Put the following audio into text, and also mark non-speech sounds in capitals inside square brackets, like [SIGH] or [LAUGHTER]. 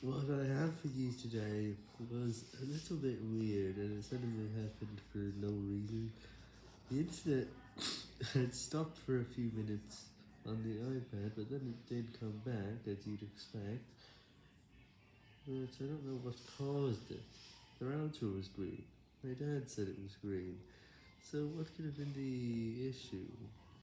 What I have for you today was a little bit weird and it suddenly happened for no reason. The internet [COUGHS] had stopped for a few minutes on the iPad, but then it did come back, as you'd expect. But I don't know what caused it. The router was green. My dad said it was green. So what could have been the issue?